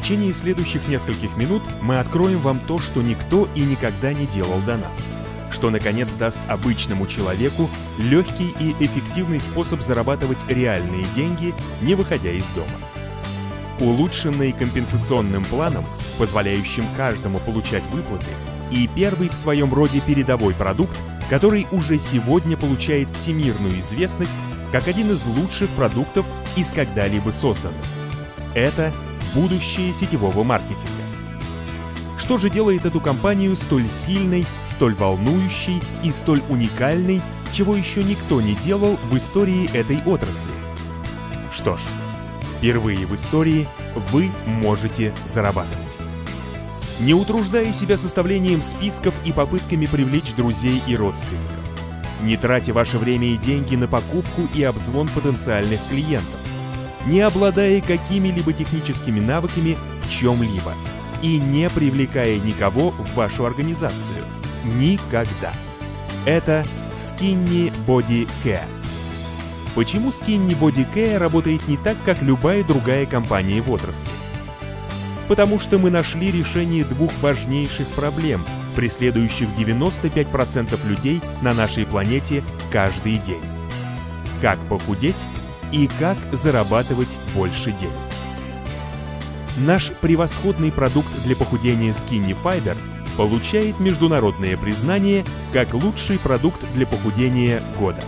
течение следующих нескольких минут мы откроем вам то, что никто и никогда не делал до нас. Что, наконец, даст обычному человеку легкий и эффективный способ зарабатывать реальные деньги, не выходя из дома. Улучшенный компенсационным планом, позволяющим каждому получать выплаты, и первый в своем роде передовой продукт, который уже сегодня получает всемирную известность как один из лучших продуктов из когда-либо созданных. Это будущее сетевого маркетинга. Что же делает эту компанию столь сильной, столь волнующей и столь уникальной, чего еще никто не делал в истории этой отрасли? Что ж, впервые в истории вы можете зарабатывать. Не утруждая себя составлением списков и попытками привлечь друзей и родственников. Не тратя ваше время и деньги на покупку и обзвон потенциальных клиентов не обладая какими-либо техническими навыками в чем-либо и не привлекая никого в вашу организацию. Никогда. Это Skinny Body Care. Почему Skinny Body Care работает не так, как любая другая компания в отрасли? Потому что мы нашли решение двух важнейших проблем, преследующих 95% людей на нашей планете каждый день. Как похудеть и как зарабатывать больше денег. Наш превосходный продукт для похудения Skinny Fiber получает международное признание как лучший продукт для похудения года.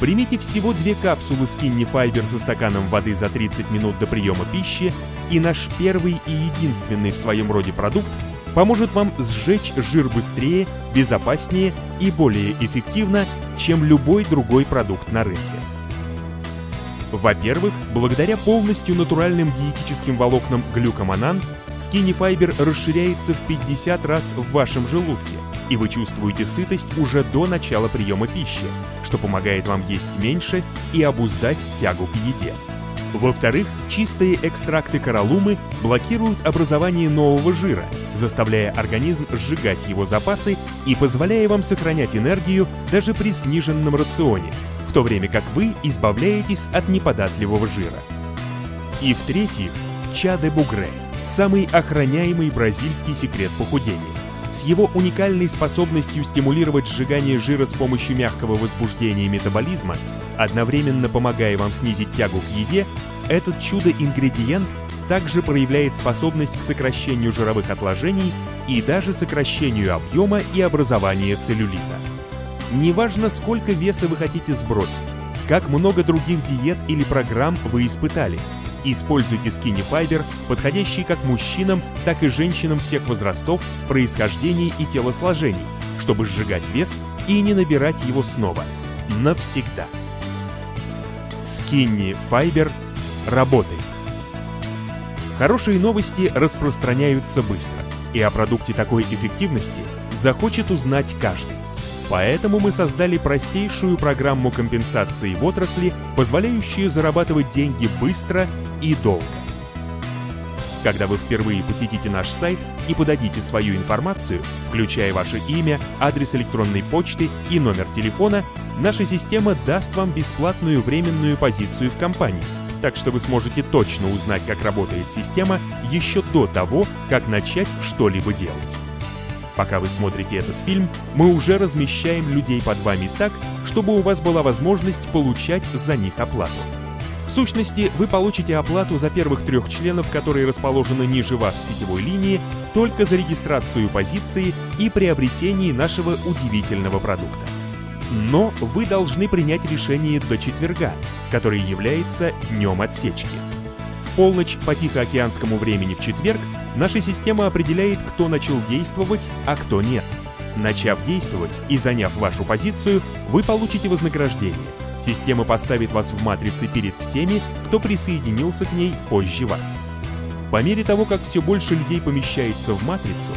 Примите всего две капсулы Skinny Fiber со стаканом воды за 30 минут до приема пищи, и наш первый и единственный в своем роде продукт поможет вам сжечь жир быстрее, безопаснее и более эффективно, чем любой другой продукт на рынке. Во-первых, благодаря полностью натуральным диетическим волокнам глюкоманан, Skinny Fiber расширяется в 50 раз в вашем желудке, и вы чувствуете сытость уже до начала приема пищи, что помогает вам есть меньше и обуздать тягу к еде. Во-вторых, чистые экстракты кораллумы блокируют образование нового жира, заставляя организм сжигать его запасы и позволяя вам сохранять энергию даже при сниженном рационе, то время как вы избавляетесь от неподатливого жира. И в-третьих, чаде бугре – самый охраняемый бразильский секрет похудения. С его уникальной способностью стимулировать сжигание жира с помощью мягкого возбуждения метаболизма, одновременно помогая вам снизить тягу к еде, этот чудо-ингредиент также проявляет способность к сокращению жировых отложений и даже сокращению объема и образования целлюлита. Неважно, сколько веса вы хотите сбросить, как много других диет или программ вы испытали. Используйте Skinny Fiber, подходящий как мужчинам, так и женщинам всех возрастов, происхождений и телосложений, чтобы сжигать вес и не набирать его снова. Навсегда. Skinny Fiber работает. Хорошие новости распространяются быстро, и о продукте такой эффективности захочет узнать каждый. Поэтому мы создали простейшую программу компенсации в отрасли, позволяющую зарабатывать деньги быстро и долго. Когда вы впервые посетите наш сайт и подадите свою информацию, включая ваше имя, адрес электронной почты и номер телефона, наша система даст вам бесплатную временную позицию в компании, так что вы сможете точно узнать, как работает система еще до того, как начать что-либо делать. Пока вы смотрите этот фильм, мы уже размещаем людей под вами так, чтобы у вас была возможность получать за них оплату. В сущности, вы получите оплату за первых трех членов, которые расположены ниже вас в сетевой линии, только за регистрацию позиции и приобретение нашего удивительного продукта. Но вы должны принять решение до четверга, который является днем отсечки. В полночь по Тихоокеанскому времени в четверг Наша система определяет, кто начал действовать, а кто нет. Начав действовать и заняв вашу позицию, вы получите вознаграждение. Система поставит вас в матрице перед всеми, кто присоединился к ней позже вас. По мере того, как все больше людей помещается в матрицу,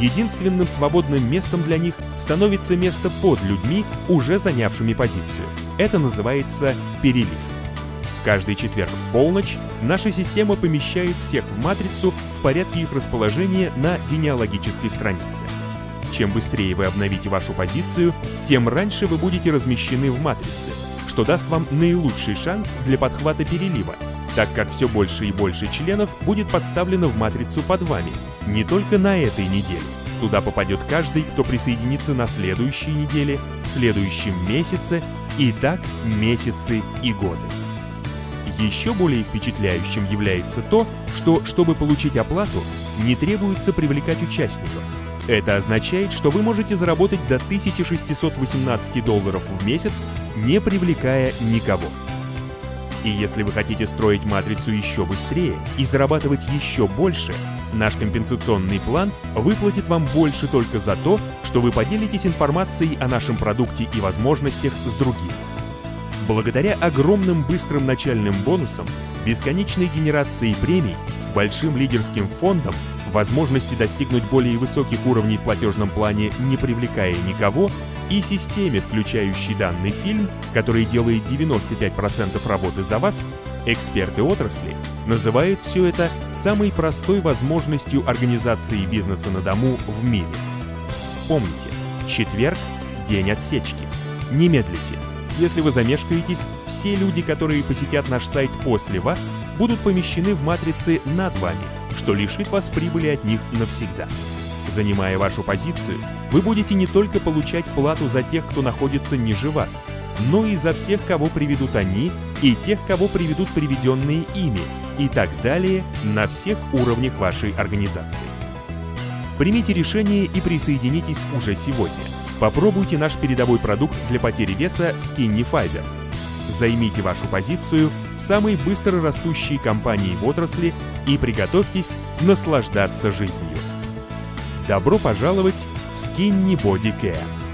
единственным свободным местом для них становится место под людьми, уже занявшими позицию. Это называется перелив. Каждый четверг в полночь наша система помещает всех в матрицу в порядке их расположения на генеалогической странице. Чем быстрее вы обновите вашу позицию, тем раньше вы будете размещены в матрице, что даст вам наилучший шанс для подхвата перелива, так как все больше и больше членов будет подставлено в матрицу под вами, не только на этой неделе. Туда попадет каждый, кто присоединится на следующей неделе, в следующем месяце и так месяцы и годы. Еще более впечатляющим является то, что, чтобы получить оплату, не требуется привлекать участников. Это означает, что вы можете заработать до 1618 долларов в месяц, не привлекая никого. И если вы хотите строить матрицу еще быстрее и зарабатывать еще больше, наш компенсационный план выплатит вам больше только за то, что вы поделитесь информацией о нашем продукте и возможностях с другими. Благодаря огромным быстрым начальным бонусам, бесконечной генерации премий, большим лидерским фондам, возможности достигнуть более высоких уровней в платежном плане, не привлекая никого, и системе, включающей данный фильм, который делает 95% работы за вас, эксперты отрасли называют все это самой простой возможностью организации бизнеса на дому в мире. Помните, четверг – день отсечки. Не медлите. Если вы замешкаетесь, все люди, которые посетят наш сайт после вас, будут помещены в матрице над вами, что лишит вас прибыли от них навсегда. Занимая вашу позицию, вы будете не только получать плату за тех, кто находится ниже вас, но и за всех, кого приведут они, и тех, кого приведут приведенные ими, и так далее на всех уровнях вашей организации. Примите решение и присоединитесь уже сегодня. Попробуйте наш передовой продукт для потери веса Skinny Fiber. Займите вашу позицию в самой быстро растущей компании в отрасли и приготовьтесь наслаждаться жизнью. Добро пожаловать в Skinny Body Care.